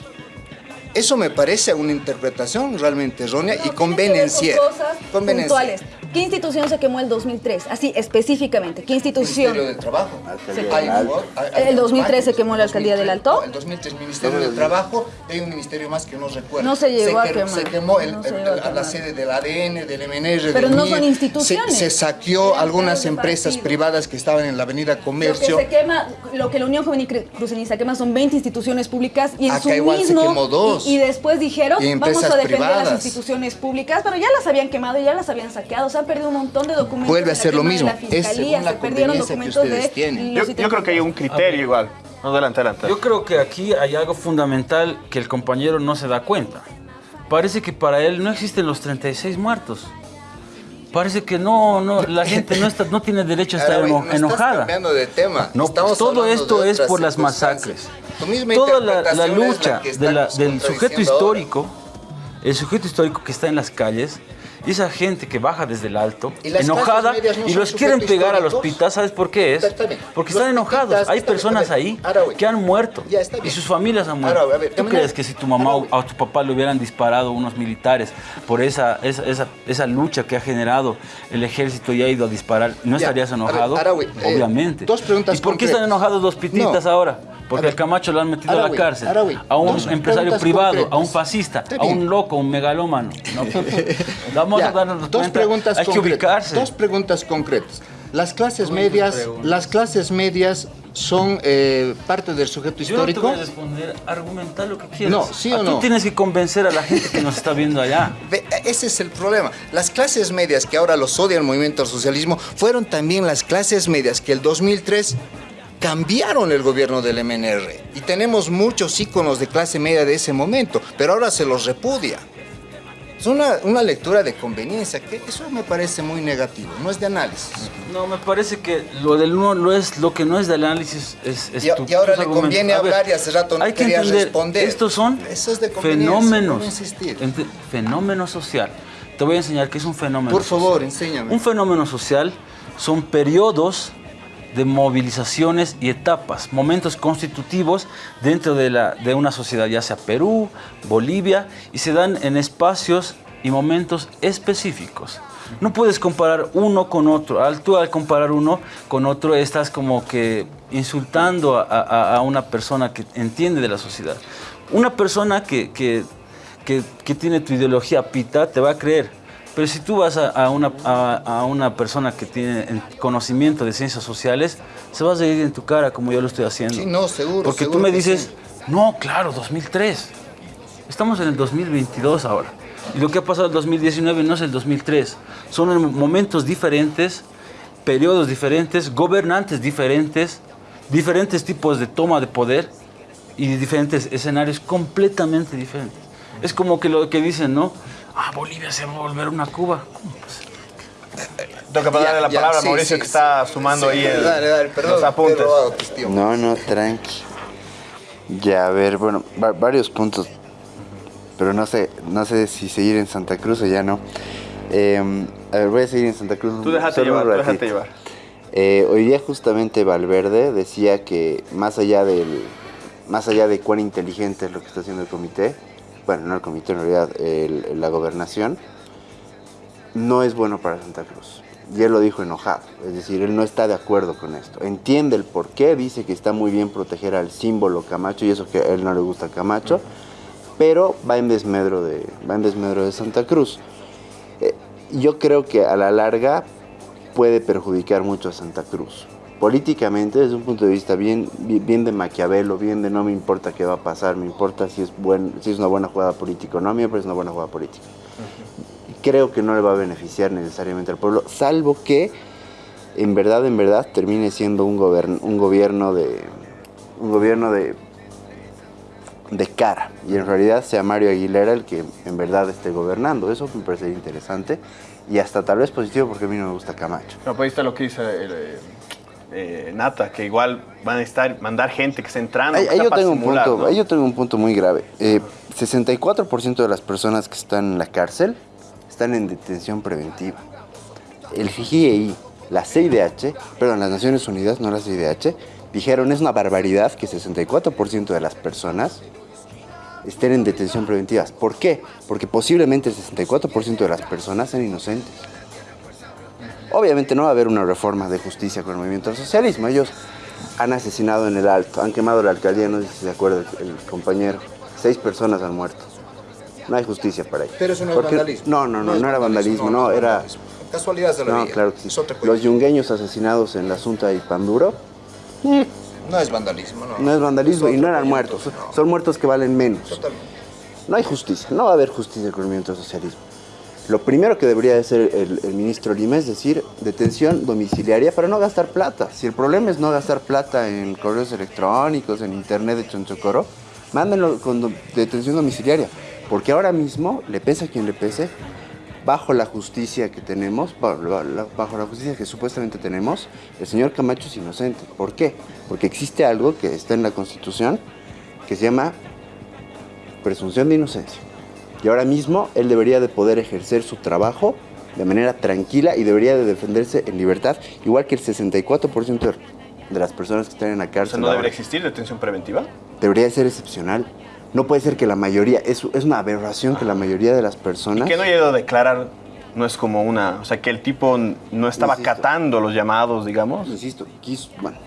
Eso me parece una interpretación realmente errónea y Tiene que ver con convenenciera. cosas puntuales. ¿Qué institución se quemó el 2003? Así, específicamente. ¿Qué institución? Ministerio del Trabajo. Se Hay- quemó. hay- hay El 2003 se quemó la alcaldía del Alto. No, el 2003 Ministerio del Trabajo y hay un ministerio más que no recuerdo. No se llegó a que- quemar. Se quemó el- No se el- llegó a la- sede del ADN, del MNR. Pero del no MIR. son instituciones. Se, se saqueó algunas empresas partido. privadas que estaban en la Avenida Lo que Comercio. se quema, lo que la Unión Juvenil Cru- Cruceñista quema son 20 instituciones públicas y en Acá su igual se mismo quemó dos. Y, y después dijeron Y vamos a defender privadas. las instituciones públicas, pero ya las habían quemado, ya las habían saqueado, se han perdido un montón de documentos. Vuelve a la ser lo mismo. La Es fiscalía, según la se perdieron conveniencia que documentos de tienen. Yo, yo creo que hay un criterio igual. No, adelante, adelante. Yo creo que aquí hay algo fundamental que el compañero no se da cuenta. Parece que para él no existen los 36 muertos. Parece que no, no, la gente no, está, no tiene derecho a estar Ahora, eno- enojada. cambiando de tema. No, Estamos pues todo hablando esto de es por las masacres. Toda la, la es la lucha que de la- estamos del sujeto contradiciendo ahora. histórico, el sujeto histórico que está en las calles, y esa gente que baja desde el alto, Y enojada, no y los quieren pegar a los pitas, ¿sabes por qué es? Porque Los están enojados. pitas, Hay personas ver, ahí que han muerto. Ya, Y sus familias han muerto. ver, ¿Tú crees que si tu mamá o a tu papá le hubieran disparado unos militares por esa, esa, esa, esa lucha que ha generado el ejército y ha ido a disparar, ¿no Ya, estarías enojado? Eh, Obviamente. dos preguntas ¿Y por qué están enojados los pititas No. ahora? Porque A ver, Camacho lo han metido a la cárcel. A un empresario privado, concretas. a un fascista, a un loco, a un megalómano. No, Vamos Ya, a darnos dos cuenta. preguntas Hay que concretas. ubicarse. Dos preguntas concretas. Las clases Muy medias, las clases medias son eh, parte del sujeto Yo no te histórico. voy a responder, argumentar lo que quieras. No, ¿sí o Ah, no? Tú tienes que convencer a la gente que nos está viendo allá. Ese es el problema. Las clases medias que ahora los odia el movimiento al socialismo fueron también las clases medias que el 2003 cambiaron el gobierno del MNR. Y tenemos muchos íconos de clase media de ese momento, pero ahora se los repudia. Es una, una lectura de conveniencia, que eso me parece muy negativo, no es de análisis. No, me parece que lo del no lo es lo que no es de análisis es, es Y, tu- y ahora le argumentos. conviene A ver, hablar y hace rato no hay que quería entender, responder. Estos son es de fenómenos, ente- fenómeno social. Te voy a enseñar qué es un fenómeno. Por favor, social. enséñame. Un fenómeno social son periodos de movilizaciones y etapas, momentos constitutivos dentro de, la, de una sociedad, ya sea Perú, Bolivia, y se dan en espacios y momentos específicos. No puedes comparar uno con otro. Al tú al comparar uno con otro estás como que insultando a, una persona que entiende de la sociedad. Una persona que, que- que- que tiene tu ideología pita te va a creer. Pero si tú vas a, a una, a, a una persona que tiene en- conocimiento de ciencias sociales, se va a reír en tu cara como yo lo estoy haciendo. Sí, no, seguro, Porque tú seguro me que dices, sí. no, claro, 2003. Estamos en el 2022 ahora. Y lo que ha pasado en el 2019 no es el 2003. Son en momentos diferentes, periodos diferentes, gobernantes diferentes, diferentes tipos de toma de poder y diferentes escenarios completamente diferentes. Es como que lo que dicen, ¿no? Ah, Bolivia se va a volver una Cuba. Tengo que darle la ya, palabra sí, a Mauricio sí, que está sumando sí, ahí el- dale, dale, perdón, los apuntes. robado. No, no, tranqui. Ya, a ver, bueno, va- varios puntos. Pero no sé, no sé si seguir en Santa Cruz o ya no. Eh, a ver, voy a seguir en Santa Cruz. Tú déjate llevar, tú déjate llevar. Eh, hoy día justamente Valverde decía que más allá del más allá de cuán inteligente es lo que está haciendo el comité, bueno, no el comité en realidad, la gobernación, no es bueno para Santa Cruz. Y él lo dijo enojado, es decir, él no está de acuerdo con esto. Entiende el por qué, dice que está muy bien proteger al símbolo Camacho y eso que a él no le gusta Camacho, pero va en desmedro de, va en desmedro de Santa Cruz. Eh, yo creo que a la larga puede perjudicar mucho a Santa Cruz. Políticamente, desde un punto de vista bien, bien de Maquiavelo, bien de no me importa qué va a pasar, me importa si es, buen, si es una buena jugada política o no, a mí me parece una buena jugada política. Creo que no le va a beneficiar necesariamente al pueblo, salvo que en verdad, en verdad, termine siendo un, gobern- un gobierno de un gobierno de de cara y en realidad sea Mario Aguilera el que en verdad esté gobernando. Eso me parecería interesante y hasta tal vez positivo porque a mí no me gusta Camacho. No, pues ahí está lo que dice eh, eh, Nata, que igual van a estar, mandar gente que esté entrando. Ahí, ahí yo tengo un punto, ¿no? ahí yo tengo un punto muy grave. Eh, 64% de las personas que están en la cárcel están en detención preventiva. El FIGI, la CIDH, perdón, las Naciones Unidas, no la CIDH, dijeron es una barbaridad que 64% de las personas estén en detención preventiva. ¿Por qué? Porque posiblemente el 64% de las personas sean inocentes. Obviamente no va a haber una reforma de justicia con el movimiento del socialismo. Ellos han asesinado en el Alto, han quemado la alcaldía, no sé si se acuerda el, el compañero. Seis personas han muerto. No hay justicia para ellos. Pero eso no es vandalismo. No, no, no, no, era vandalismo, no, era... Casualidades de la No, vida. claro que sí. Los yungueños asesinados en la Asunta y Panduro No es vandalismo, no. no es vandalismo Es y no eran muertos. Son muertos que valen menos. Totalmente. No hay justicia, no va a haber justicia con el movimiento del socialismo. Lo primero que debería hacer el, ministro Lima es decir, detención domiciliaria para no gastar plata. Si el problema es no gastar plata en correos electrónicos, en internet de Chonchocoro, mándenlo con detención domiciliaria. Porque ahora mismo, le pese a quien le pese, bajo la justicia que tenemos, bajo la justicia que supuestamente tenemos, el señor Camacho es inocente. ¿Por qué? Porque existe algo que está en la Constitución que se llama presunción de inocencia. Y ahora mismo él debería de poder ejercer su trabajo de manera tranquila y debería de defenderse en libertad, igual que el 64% de- las personas que están en la O cárcel. sea, ¿no debería existir detención preventiva? Debería de ser excepcional. No puede ser que la mayoría, es, es una aberración que la mayoría de las personas... Que no haya ido a declarar no es como una... O sea, que el tipo no estaba Insisto. acatando los llamados, digamos. Insisto, quiso, bueno,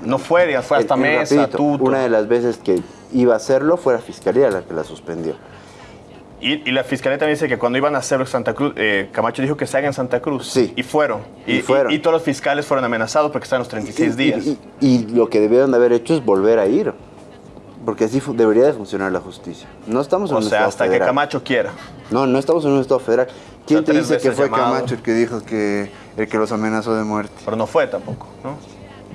No fue, digamos, fue hasta el- el mesa, rapidito, tuto. Una de las veces que iba a hacerlo fue la fiscalía la que la suspendió. Y, y la fiscalía también dice que cuando iban a hacerlo en Santa Cruz, eh, Camacho dijo que se haga en Santa Cruz. Sí. Y fueron. Y fueron. y todos los fiscales fueron amenazados porque estaban los 36 Y- días. Y, lo que debieron de haber hecho es volver a ir. Porque así debería de funcionar la justicia. No estamos en o un sea, estado hasta que. Camacho quiera. No, no estamos en un estado federal. ¿Quién O sea, te dice que fue llamado. Camacho el que dijo que el que los amenazó de muerte? Pero no fue tampoco, ¿no?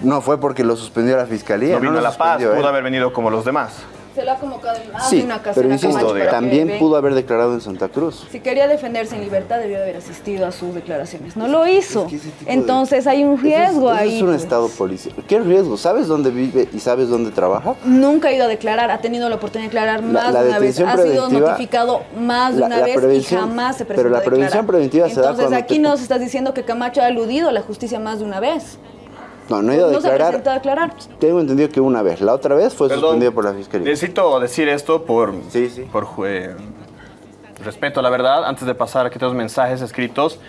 No fue porque lo suspendió la fiscalía. No vino a La Paz, ¿eh? pudo haber venido como los demás. Se lo ha convocado en más Sí, de una ocasión pero insisto, que también pudo haber declarado en Santa Cruz. Si quería defenderse en libertad, debió haber asistido a sus declaraciones. No lo hizo. que de- Entonces hay un Eso es- riesgo eso ahí. Es un pues. estado policial. ¿Qué riesgo? ¿Sabes dónde vive y sabes dónde trabaja? Nunca ha ido a declarar, ha tenido la oportunidad de declarar La- más la de una vez, ha sido notificado más de la- una la vez y jamás se pero presentó la a declarar. prevención preventiva se da Entonces aquí te- nos estás diciendo que Camacho ha aludido a la justicia más de una vez. No, no ha ido a no se ha declarar. presentado a declarar. Tengo entendido que una vez. La otra vez fue Perdón. suspendido por la fiscalía. Necesito decir esto por, Sí, sí. por eh, respeto a la verdad. Antes de pasar aquí todos los mensajes escritos,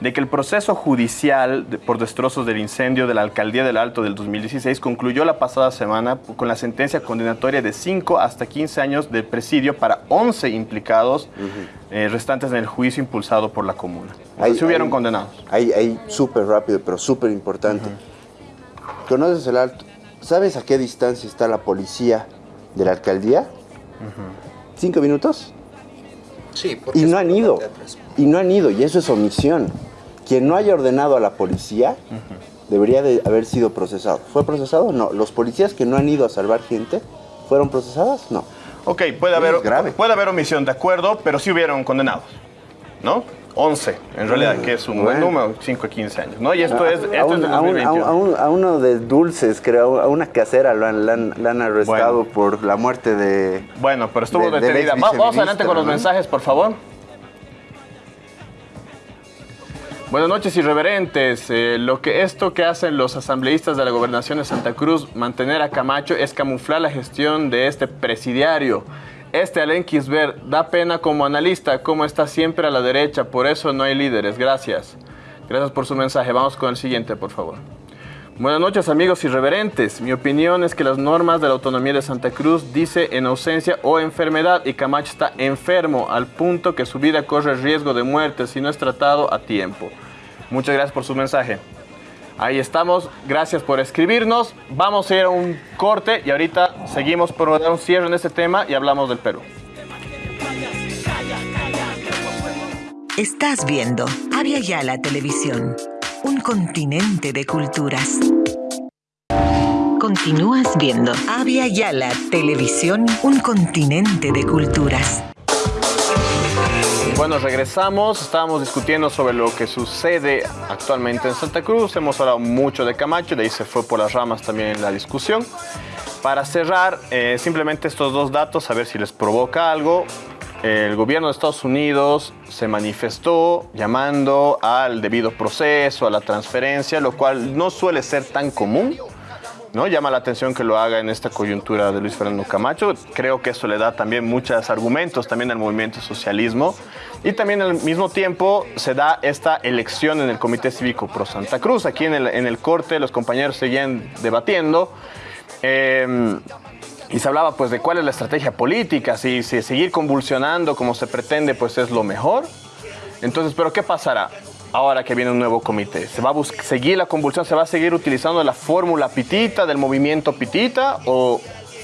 de que el proceso judicial por destrozos del incendio de la alcaldía del Alto del 2016 concluyó la pasada semana con la sentencia condenatoria de 5 hasta 15 años de presidio para 11 implicados eh, restantes en el juicio impulsado por la comuna. Ahí- se hubieron ahí- condenados. Ahí, ahí súper rápido, pero súper importante. ¿Conoces el alto? ¿Sabes a qué distancia está la policía de la alcaldía? ¿Cinco minutos? Sí, Y no han ido. Y no han ido, y eso es omisión. Quien no haya ordenado a la policía debería de haber sido procesado. ¿Fue procesado? No. ¿Los policías que no han ido a salvar gente fueron procesadas? No. Ok, puede haber, puede haber omisión, de acuerdo, pero sí hubieron condenados, ¿no? 11, en realidad, que es un buen número, 5 a 15 años, ¿no? Y esto A- es, esto a, es de a un- a un- 2021. a un- a uno de dulces, creo, a una casera lo han, la han- la han arrestado por la muerte de... Bueno, pero estuvo de- detenida. Va- Vamos adelante con los mensajes, por favor. Buenas noches, irreverentes. Eh, lo que esto que hacen los asambleístas de la gobernación de Santa Cruz, mantener a Camacho, es camuflar la gestión de este presidiario. Este Alen Kisber da pena como analista, como está siempre a la derecha, por eso no hay líderes. Gracias. Gracias por su mensaje. Vamos con el siguiente, por favor. Buenas noches amigos irreverentes. Mi opinión es que las normas de la autonomía de Santa Cruz dice en ausencia o enfermedad y Camacho está enfermo al punto que su vida corre riesgo de muerte si no es tratado a tiempo. Muchas gracias por su mensaje. Ahí estamos, gracias por escribirnos. Vamos a ir a un corte y ahorita seguimos por dar un cierre en este tema y hablamos del Perú. Estás viendo Avia Yala Televisión, un continente de culturas. Continúas viendo Avia Yala Televisión, un continente de culturas. Bueno, regresamos. Estábamos discutiendo sobre lo que sucede actualmente en Santa Cruz. Hemos hablado mucho de Camacho, de ahí se fue por las ramas también la discusión. Para cerrar, eh, simplemente estos dos datos, a ver si les provoca algo. El gobierno de Estados Unidos se manifestó llamando al debido proceso, a la transferencia, lo cual no suele ser tan común. ¿no? Llama la atención que lo haga en esta coyuntura de Luis Fernando Camacho. Creo que eso le da también muchos argumentos también al movimiento socialismo. Y también al mismo tiempo se da esta elección en el Comité Cívico Pro Santa Cruz. Aquí en el, en el corte los compañeros seguían debatiendo. Eh, y se hablaba pues de cuál es la estrategia política, si, si seguir convulsionando como se pretende pues es lo mejor. Entonces, ¿pero qué pasará? Ahora que viene un nuevo comité, ¿se va a seguir la convulsión? ¿Se va a seguir utilizando la fórmula pitita del movimiento pitita? ¿O,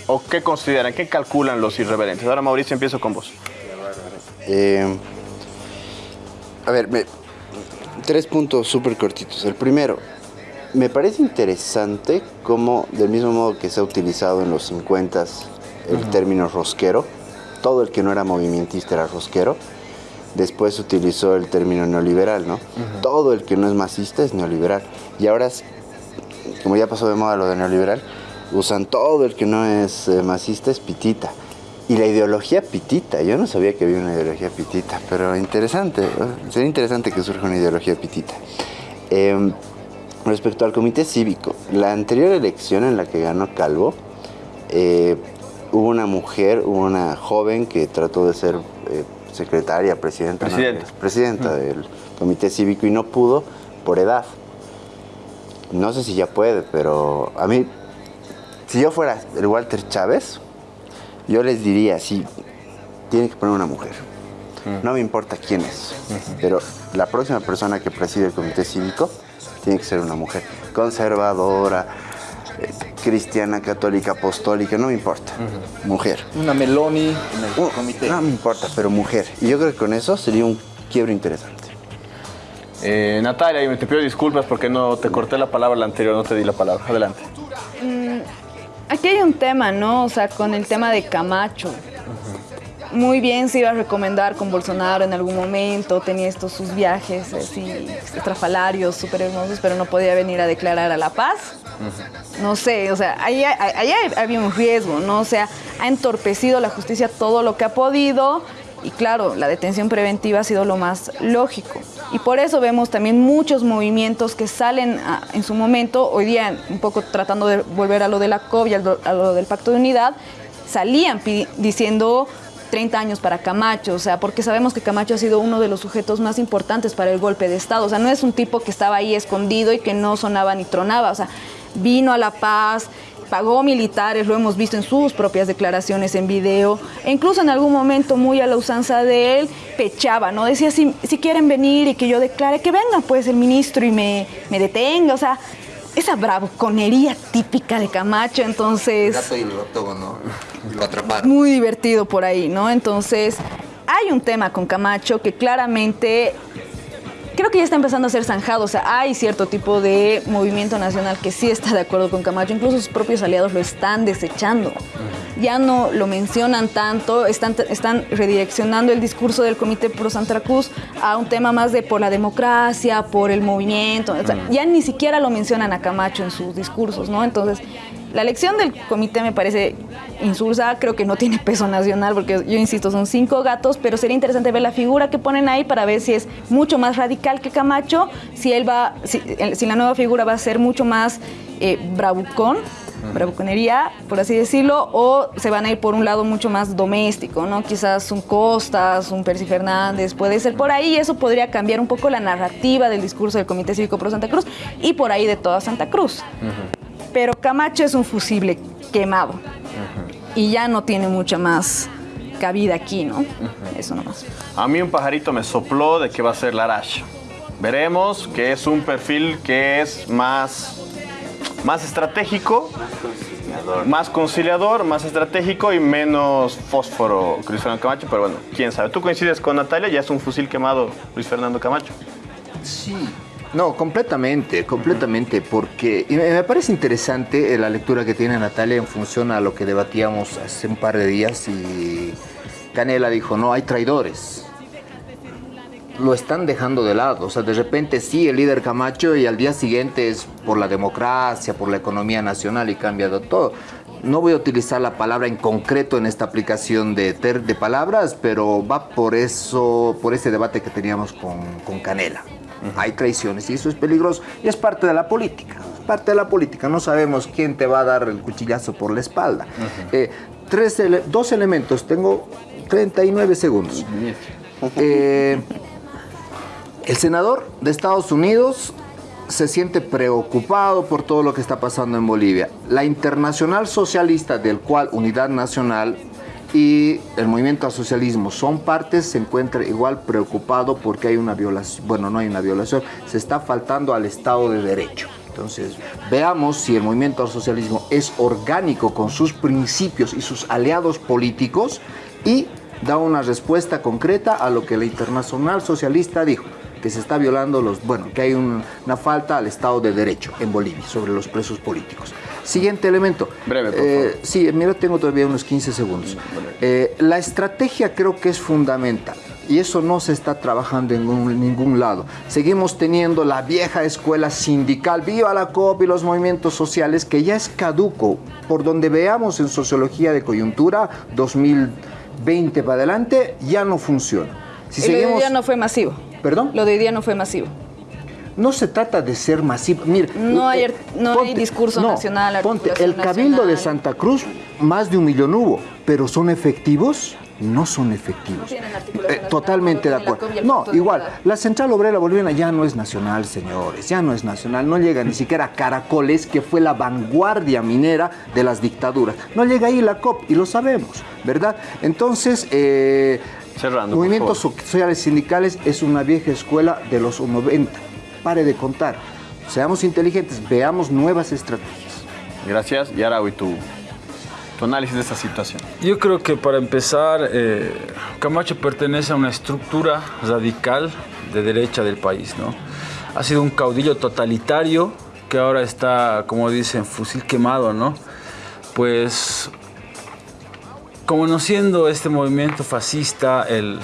o qué consideran? ¿Qué calculan los irreverentes? Ahora, Mauricio, empiezo con vos. Eh, a ver, me- tres puntos súper cortitos. El primero, me parece interesante cómo, del mismo modo que se ha utilizado en los 50 el término rosquero, todo el que no era movimentista era rosquero, después se utilizó el término neoliberal, ¿no? Todo el que no es masista es neoliberal. Y ahora, es- como ya pasó de moda lo de neoliberal, usan todo el que no es eh, masista es pitita. Y la ideología pitita, yo no sabía que había una ideología pitita, pero interesante, ¿no? sería interesante que surja una ideología pitita. Em, respecto al comité cívico, la anterior elección en la que ganó Calvo, eh, hubo una mujer, hubo una joven que trató de ser eh, secretaria, presidenta, ¿no? Presidenta. presidenta del comité cívico y no pudo por edad. No sé si ya puede, pero a mí, si yo fuera el Walter Chávez, yo les diría, sí, tiene que poner una mujer. No me importa quién es, pero la próxima persona que preside el comité cívico tiene que ser una mujer conservadora, eh, cristiana, católica, apostólica, no me importa. Mujer. Una Meloni en el Uh, comité. No me importa, pero mujer. Y yo creo que con eso sería un quiebre interesante. Eh, Natalia, y te pido disculpas porque no te corté la palabra la anterior, no te di la palabra. Adelante. Mm, Aquí hay un tema, ¿no? O sea, con el tema de Camacho. Muy bien se iba a recomendar con Bolsonaro en algún momento, tenía estos sus viajes así estrafalarios, súper hermosos, pero no podía venir a declarar a la paz. No sé, o sea, ahí, ahí- ahí había un riesgo, ¿no? O sea, ha entorpecido la justicia todo lo que ha podido y claro, la detención preventiva ha sido lo más lógico. Y por eso vemos también muchos movimientos que salen a- en su momento, hoy día un poco tratando de volver a lo de la y a lo, a lo del Pacto de Unidad, salían diciendo 30 años para Camacho, o sea, porque sabemos que Camacho ha sido uno de los sujetos más importantes para el golpe de Estado, o sea, no es un tipo que estaba ahí escondido y que no sonaba ni tronaba, o sea, vino a La Paz, pagó militares, lo hemos visto en sus propias declaraciones en video, e incluso en algún momento muy a la usanza de él, pechaba, ¿no? Decía, si, si quieren venir y que yo declare, que venga pues el ministro y me, me detenga, o sea, esa bravuconería típica de Camacho, entonces... Gato y lo, ¿no? lo atraparon. Muy divertido por ahí, ¿no? Entonces, hay un tema con Camacho que claramente creo que ya está empezando a ser zanjado. O sea, hay cierto tipo de movimiento nacional que sí está de acuerdo con Camacho. Incluso sus propios aliados lo están desechando. Ya no lo mencionan tanto, están, están redireccionando el discurso del Comité Pro Santa Cruz a un tema más de por la democracia, por el movimiento. O sea, ya ni siquiera lo mencionan a Camacho en sus discursos, ¿no? Entonces, la elección del comité me parece insulsa, creo que no tiene peso nacional, porque yo insisto, son cinco gatos, pero sería interesante ver la figura que ponen ahí para ver si es mucho más radical que Camacho, si él va, si, si la nueva figura va a ser mucho más eh, bravucón, bravuconería, por así decirlo, o se van a ir por un lado mucho más doméstico, ¿no? Quizás un Costas, un Percy Fernández, puede ser por ahí, y eso podría cambiar un poco la narrativa del discurso del Comité Cívico Pro Santa Cruz y por ahí de toda Santa Cruz pero Camacho es un fusible quemado y ya no tiene mucha más cabida aquí, ¿no? Eso nomás. A mí un pajarito me sopló de que va a ser Larash. Veremos que es un perfil que es más, más estratégico, más conciliador, más estratégico y menos fósforo Luis Fernando Camacho, pero bueno, quién sabe. ¿Tú coincides con Natalia? Ya es un fusil quemado Luis Fernando Camacho. Sí, no, completamente, completamente, porque me parece interesante eh, la lectura que tiene Natalia en función a lo que debatíamos hace un par de días y Canela dijo, no, hay traidores. Lo están dejando de lado, o sea, de repente sí, el líder Camacho y al día siguiente es por la democracia, por la economía nacional y cambia de todo. No voy a utilizar la palabra en concreto en esta aplicación de, ter- de palabras, pero va por eso, por ese debate que teníamos con Canela. Hay traiciones y eso es peligroso y es parte de la política. Es parte de la política. No sabemos quién te va a dar el cuchillazo por la espalda. Eh, tres ele- dos elementos. Tengo 39 segundos. Eh, el senador de Estados Unidos se siente preocupado por todo lo que está pasando en Bolivia. La Internacional Socialista, del cual Unidad Nacional y el Movimiento al Socialismo son partes, se encuentra igual preocupado porque hay una violación, bueno, no hay una violación, se está faltando al Estado de Derecho. Entonces, veamos si el movimiento al socialismo es orgánico con sus principios y sus aliados políticos y da una respuesta concreta a lo que la Internacional Socialista dijo, que se está violando los, bueno, que hay un- una falta al Estado de Derecho en Bolivia sobre los presos políticos. Siguiente elemento. Breve, por Eh, Sí, mira, tengo todavía unos 15 segundos. Eh, la estrategia creo que es fundamental. Y eso no se está trabajando en ningún, ningún lado. Seguimos teniendo la vieja escuela sindical, viva la COP y los movimientos sociales, que ya es caduco. Por donde veamos en sociología de coyuntura, 2020 para adelante, ya no funciona. Si Y lo de hoy día no fue masivo. ¿Perdón? Lo de hoy día no fue masivo. No se trata de ser masivo. Mire, No hay, no hay discurso no, nacional. Ponte, el Cabildo de. Santa Cruz, más de un millón hubo, pero ¿son efectivos? No son efectivos. Eh, totalmente de acuerdo. No, igual, la Central Obrera Boliviana ya no es nacional, señores, ya no es nacional, no llega ni siquiera a Caracoles, que fue la vanguardia minera de las dictaduras. No llega ahí la COP, y lo sabemos, ¿verdad? Entonces, eh, Cerrando, movimientos sociales sindicales es una vieja escuela de los 90. Pare de contar. Seamos inteligentes, veamos nuevas estrategias. Gracias. Y ahora, hoy tu, tu análisis de esta situación. Yo creo que para empezar, eh, Camacho pertenece a una estructura radical de derecha del país, ¿no? Ha sido un caudillo totalitario que ahora está, como dicen, fusil quemado, ¿no? Pues, conociendo este movimiento fascista, el,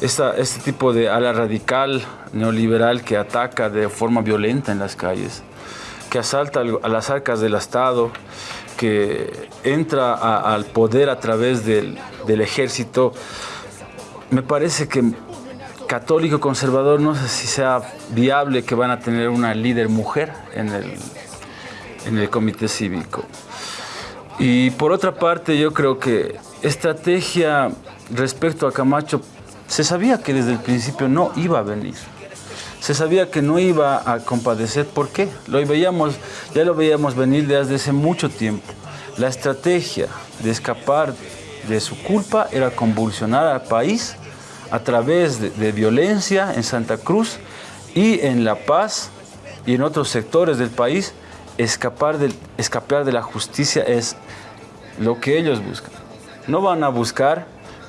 esta- este tipo de ala radical neoliberal que ataca de forma violenta en las calles, que asalta al- a las arcas del Estado, que entra a- al poder a través del, del ejército, me parece que católico conservador no sé si sea viable que van a tener una líder mujer en el, en el comité cívico. Y por otra parte, yo creo que estrategia respecto a Camacho, se sabía que desde el principio no iba a venir. Se sabía que no iba a compadecer. ¿Por qué? Lo veíamos, ya lo veíamos venir desde hace mucho tiempo. La estrategia de escapar de su culpa era convulsionar al país a través de, de violencia en Santa Cruz y en La Paz y en otros sectores del país, escapar, del, escapar de la justicia es lo que ellos buscan. No van a buscar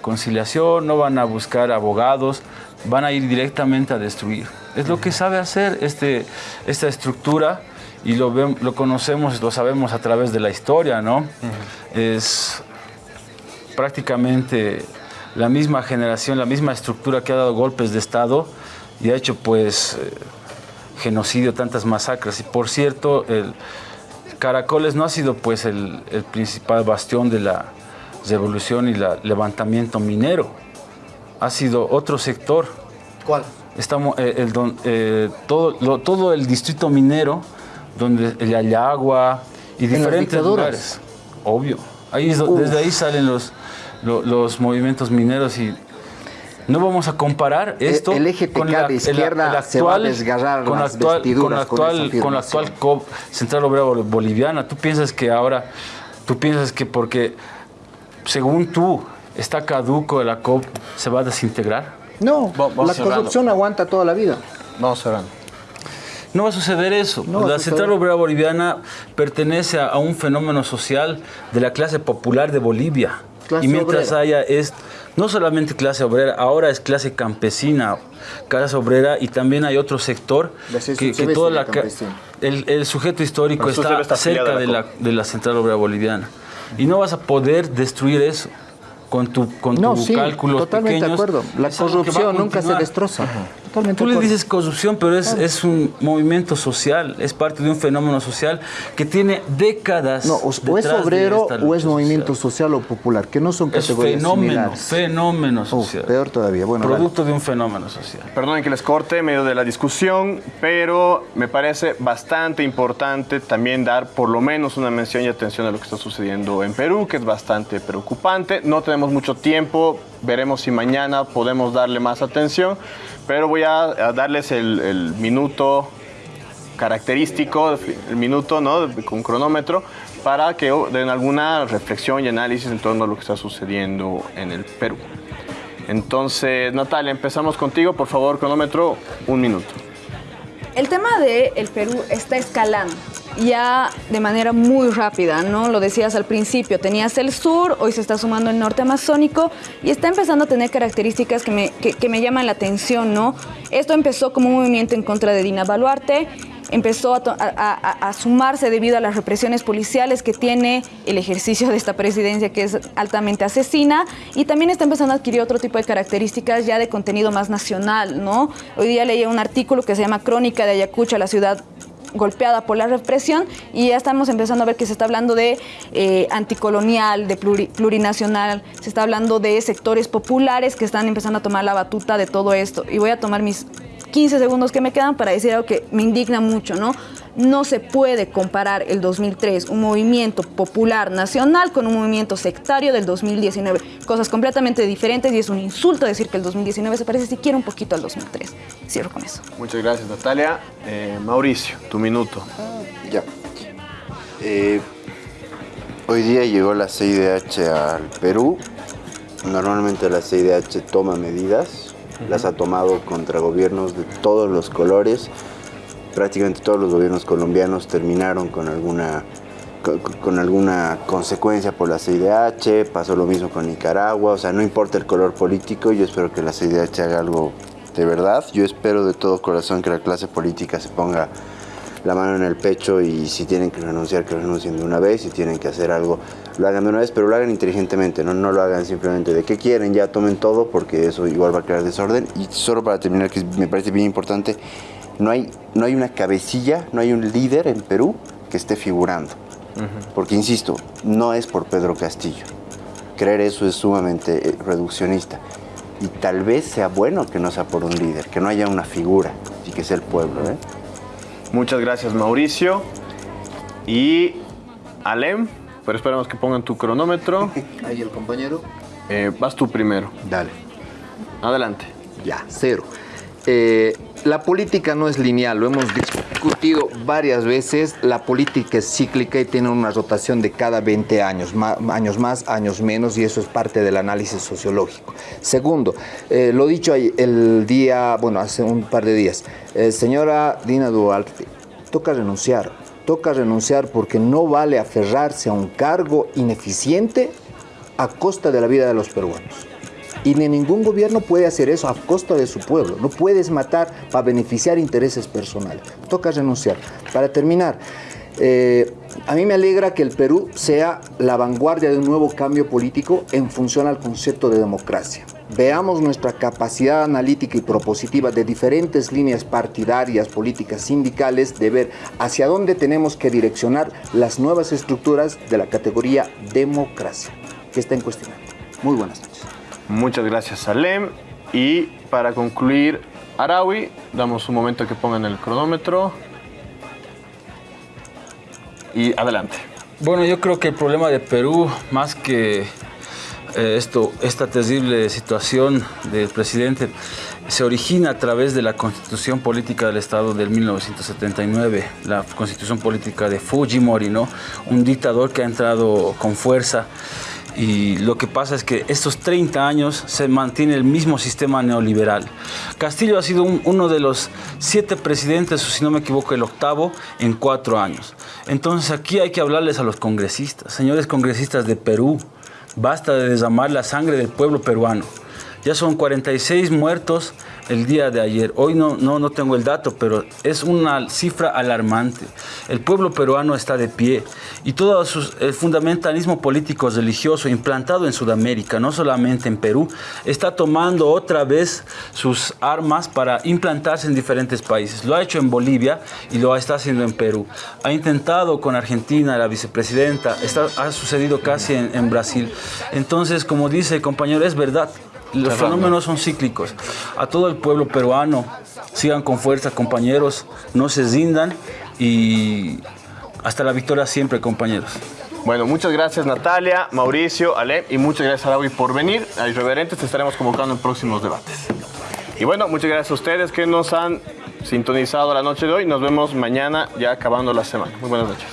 conciliación, no van a buscar abogados, van a ir directamente a destruir. Es lo que sabe hacer este, esta estructura y lo, lo conocemos, lo sabemos a través de la historia, ¿no? Es prácticamente la misma generación, la misma estructura que ha dado golpes de Estado y ha hecho pues eh, genocidio, tantas masacres. Y por cierto, el Caracoles no ha sido pues el, el principal bastión de la revolución y el levantamiento minero. Ha sido otro sector. ¿Cuál? Estamos, eh, el don- eh, todo, lo- todo el distrito minero, donde el Ayagua y diferentes lugares. Obvio. Ahí es desde ahí salen los, lo- los movimientos mineros y no vamos a comparar esto el eje con PK de izquierda se va a desgarrar con la actual, con la actual, con la actual COP, Central Obrera Bol- Boliviana. ¿Tú piensas que ahora, tú piensas que porque, según tú, está caduco la COP, se va a desintegrar? No, la cerrando. corrupción aguanta toda la vida. Vamos cerrando. No va a suceder eso. No va a la suceder. Central Obrera Boliviana pertenece a, a un fenómeno social de la clase popular de Bolivia. Clase y mientras obrera. haya es no solamente clase obrera, ahora es clase campesina, clase obrera y también hay otro sector que, que toda la el, el sujeto histórico está, está cerca de la, de la Central Obrera Boliviana y no vas a poder destruir eso con tu con No, tus sí, cálculos totalmente de acuerdo. La corrupción nunca se destroza. Totalmente Tú le dices corrupción, pero es, es un movimiento social, es parte de un fenómeno social que tiene décadas. No, o, o es obrero o es movimiento social o popular, que no son Es categorías fenómeno, similares. fenómeno social. Peor todavía. Bueno, Producto de un fenómeno social. Perdonen que les corte en medio de la discusión, pero me parece bastante importante también dar por lo menos una mención y atención a lo que está sucediendo en Perú, que es bastante preocupante. No tenemos mucho tiempo, veremos si mañana podemos darle más atención, pero voy a, darles el, minuto característico, el minuto ¿no? con cronómetro, para que den alguna reflexión y análisis en torno a lo que está sucediendo en el Perú. Entonces, Natalia, empezamos contigo. Por favor, cronómetro, un minuto. El tema de el Perú está escalando ya de manera muy rápida, ¿no? Lo decías al principio, tenías el sur, hoy se está sumando el norte amazónico y está empezando a tener características que me, que, me llaman la atención, ¿no? Esto empezó como un movimiento en contra de Dina Baluarte, empezó a, a- sumarse debido a las represiones policiales que tiene el ejercicio de esta presidencia que es altamente asesina y también está empezando a adquirir otro tipo de características ya de contenido más nacional, ¿no? Hoy día leí un artículo que se llama Crónica de Ayacucho, la ciudad golpeada por la represión y ya estamos empezando a ver que se está hablando de eh, anticolonial, de pluri- plurinacional, se está hablando de sectores populares que están empezando a tomar la batuta de todo esto. Y voy a tomar mis 15 segundos que me quedan para decir algo que me indigna mucho, ¿no? No se puede comparar el 2003, un movimiento popular nacional, con un movimiento sectario del 2019. Cosas completamente diferentes y es un insulto decir que el 2019 se parece siquiera un poquito al 2003. Cierro con eso. Muchas gracias, Natalia. Eh, Mauricio, tu minuto. Ya. Eh, hoy día llegó la CIDH al Perú. Normalmente la CIDH toma medidas. Las ha tomado contra gobiernos de todos los colores. Prácticamente todos los gobiernos colombianos terminaron con alguna, con, alguna consecuencia por la CIDH. Pasó lo mismo con Nicaragua. O sea, no importa el color político. Yo espero que la CIDH haga algo de verdad. Yo espero de todo corazón que la clase política se ponga la mano en el pecho y si tienen que renunciar, que renuncien de una vez, si tienen que hacer algo, lo hagan de una vez, pero lo hagan inteligentemente, no, no lo hagan simplemente de qué quieren, ya tomen todo, porque eso igual va a crear desorden. Y solo para terminar, que me parece bien importante, no hay, no hay una cabecilla, no hay un líder en Perú que esté figurando. Porque, insisto, no es por Pedro Castillo. Creer eso es sumamente eh, reduccionista. Y tal vez sea bueno que no sea por un líder, que no haya una figura y que sea el pueblo. ¿eh? Muchas gracias, Mauricio. Y Alem, pero esperamos que pongan tu cronómetro. Ahí el compañero. Eh, vas tú primero. Dale. Adelante. Ya, cero. Eh, la política no es lineal, lo hemos discutido varias veces. La política es cíclica y tiene una rotación de cada 20 años, años más, años menos, y eso es parte del análisis sociológico. Segundo, eh, lo dicho el día, bueno, hace un par de días, eh, señora Dina Duarte, toca renunciar, toca renunciar porque no vale aferrarse a un cargo ineficiente a costa de la vida de los peruanos. Y ni ningún gobierno puede hacer eso a costa de su pueblo. No puedes matar para beneficiar intereses personales. Toca renunciar. Para terminar, eh, a mí me alegra que el Perú sea la vanguardia de un nuevo cambio político en función al concepto de democracia. Veamos nuestra capacidad analítica y propositiva de diferentes líneas partidarias, políticas, sindicales, de ver hacia dónde tenemos que direccionar las nuevas estructuras de la categoría democracia, que está en cuestión. Muy buenas noches. Muchas gracias, Salem. Y para concluir, Arawi, damos un momento que pongan el cronómetro. Y adelante. Bueno, yo creo que el problema de Perú, más que eh, esto, esta terrible situación del presidente, se origina a través de la constitución política del Estado del 1979, la constitución política de Fujimori, ¿no? un dictador que ha entrado con fuerza y lo que pasa es que estos 30 años se mantiene el mismo sistema neoliberal. Castillo ha sido uno de los siete presidentes, si no me equivoco, el octavo en cuatro años. Entonces aquí hay que hablarles a los congresistas. Señores congresistas de Perú, basta de desamar la sangre del pueblo peruano. Ya son 46 muertos el día de ayer. Hoy no, no, no tengo el dato, pero es una cifra alarmante. El pueblo peruano está de pie y todo el fundamentalismo político religioso implantado en Sudamérica, no solamente en Perú, está tomando otra vez sus armas para implantarse en diferentes países. Lo ha hecho en Bolivia y lo está haciendo en Perú. Ha intentado con Argentina, la vicepresidenta, está, ha sucedido casi en, en Brasil. Entonces, como dice el compañero, es verdad, los fenómenos son cíclicos. A todo el pueblo peruano, sigan con fuerza, compañeros, no se rindan y hasta la victoria siempre, compañeros. Bueno, muchas gracias Natalia, Mauricio, Ale y muchas gracias a Araui por venir. A Irreverentes te estaremos convocando en próximos debates. Y bueno, muchas gracias a ustedes que nos han sintonizado la noche de hoy. Nos vemos mañana ya acabando la semana. Muy buenas noches.